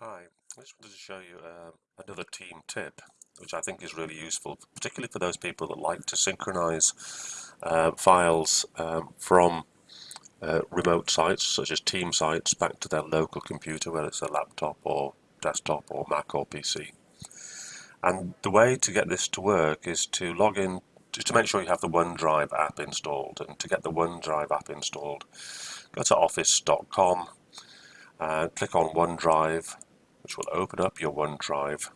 Hi, I just wanted to show you uh, another team tip which I think is really useful, particularly for those people that like to synchronize uh, files um, from uh, remote sites such as team sites back to their local computer whether it's a laptop or desktop or Mac or PC. And the way to get this to work is to log in just to make sure you have the OneDrive app installed and to get the OneDrive app installed go to office.com and click on OneDrive which will open up your OneDrive.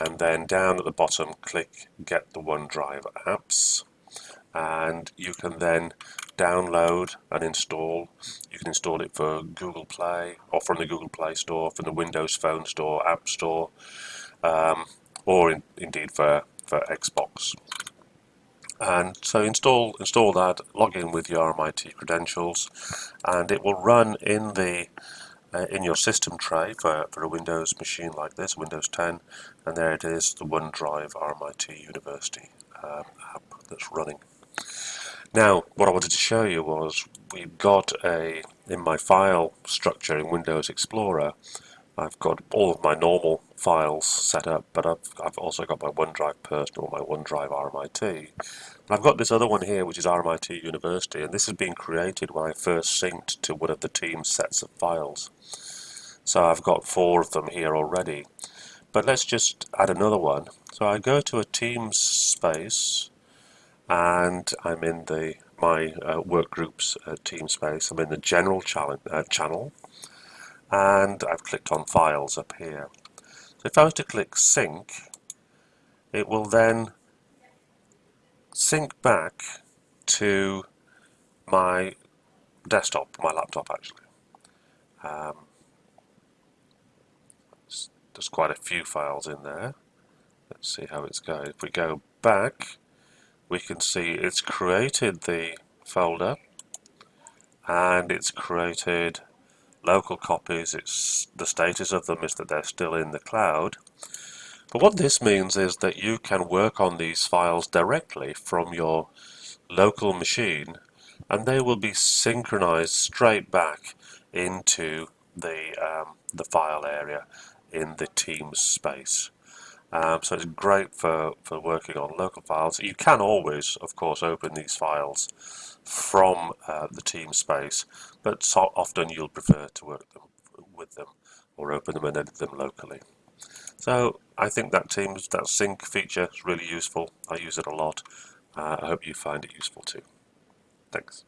And then down at the bottom click get the OneDrive apps. And you can then download and install. You can install it for Google Play or from the Google Play Store from the Windows Phone Store App Store um, or in, indeed for, for Xbox. And so install install that log in with your RMIT credentials and it will run in the uh, in your system tray for, for a Windows machine like this, Windows 10, and there it is, the OneDrive RMIT University um, app that's running. Now, what I wanted to show you was we've got a, in my file structure in Windows Explorer, I've got all of my normal files set up, but I've, I've also got my OneDrive Personal, my OneDrive RMIT. I've got this other one here, which is RMIT University, and this has been created when I first synced to one of the team's sets of files. So I've got four of them here already. But let's just add another one. So I go to a Teams space, and I'm in the my uh, work group's uh, team space. I'm in the general uh, channel, and I've clicked on files up here. So if I was to click sync, it will then sync back to my desktop, my laptop actually. Um, there's quite a few files in there. Let's see how it's going. If we go back, we can see it's created the folder and it's created local copies, it's the status of them is that they're still in the cloud. But what this means is that you can work on these files directly from your local machine and they will be synchronized straight back into the, um, the file area in the Teams space. Um, so it's great for, for working on local files. You can always, of course, open these files from uh, the team space, but so often you'll prefer to work them with them or open them and edit them locally. So I think that Teams, that sync feature is really useful. I use it a lot. Uh, I hope you find it useful too. Thanks.